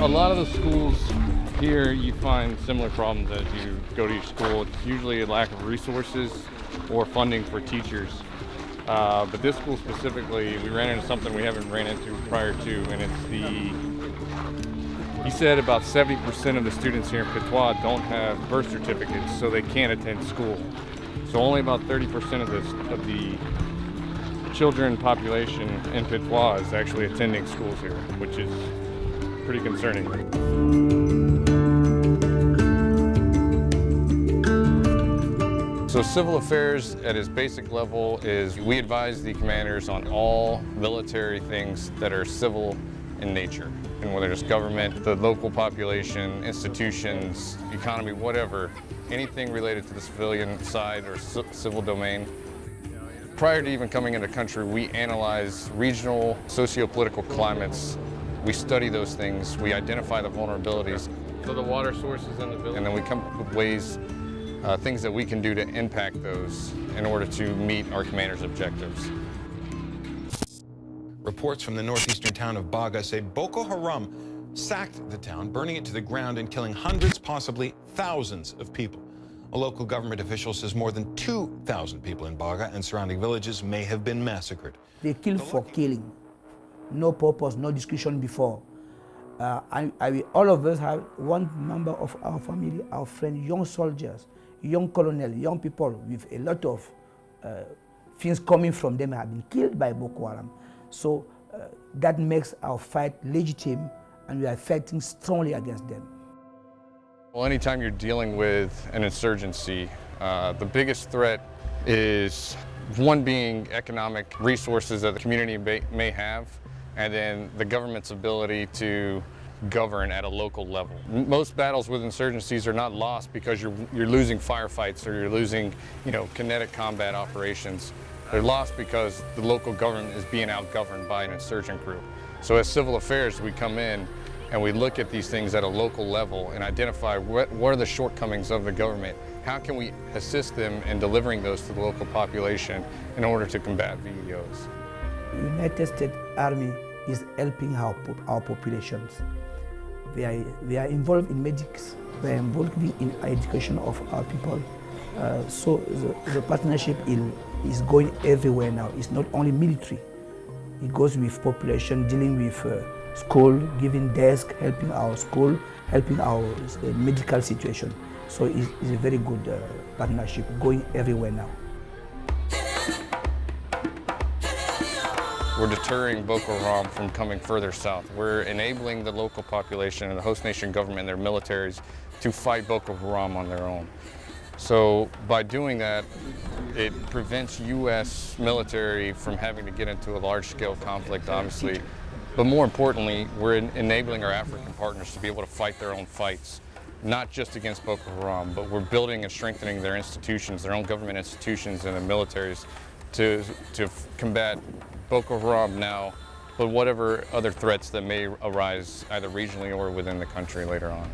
A lot of the schools here, you find similar problems as you go to your school. It's usually a lack of resources or funding for teachers. Uh, but this school specifically, we ran into something we haven't ran into prior to, and it's the, he said about 70% of the students here in Pitois don't have birth certificates, so they can't attend school. So only about 30% of, this, of the children population in Pitois is actually attending schools here, which is pretty concerning. So civil affairs at its basic level is we advise the commanders on all military things that are civil in nature. And whether it's government, the local population, institutions, economy, whatever, anything related to the civilian side or civil domain. Prior to even coming into country, we analyze regional socio-political climates. We study those things, we identify the vulnerabilities. So the water sources in the village? And then we come up with ways uh, things that we can do to impact those in order to meet our commander's objectives. Reports from the northeastern town of Baga say Boko Haram sacked the town, burning it to the ground and killing hundreds, possibly thousands of people. A local government official says more than 2,000 people in Baga and surrounding villages may have been massacred. They kill for killing. No purpose, no discussion before. Uh, I, I, all of us have one member of our family, our friends, young soldiers, young colonel, young people with a lot of uh, things coming from them have been killed by Boko Haram. So uh, that makes our fight legitimate and we are fighting strongly against them. Well, anytime you're dealing with an insurgency, uh, the biggest threat is one being economic resources that the community may, may have, and then the government's ability to govern at a local level. Most battles with insurgencies are not lost because you're, you're losing firefights or you're losing, you know, kinetic combat operations. They're lost because the local government is being outgoverned by an insurgent group. So as civil affairs, we come in and we look at these things at a local level and identify what, what are the shortcomings of the government. How can we assist them in delivering those to the local population in order to combat VEOs? The United States Army is helping our, our populations. They are, we are involved in medics, they are involved in education of our people. Uh, so the, the partnership is, is going everywhere now. It's not only military. It goes with population, dealing with uh, school, giving desk, helping our school, helping our medical situation. So it's, it's, a very good uh, partnership going everywhere now. We're deterring Boko Haram from coming further south. We're enabling the local population and the host nation government and their militaries to fight Boko Haram on their own. So by doing that, it prevents U.S. military from having to get into a large-scale conflict, obviously. But more importantly, we're enabling our African partners to be able to fight their own fights, not just against Boko Haram, but we're building and strengthening their institutions, their own government institutions and their militaries to, to combat Boko Haram now, but whatever other threats that may arise either regionally or within the country later on.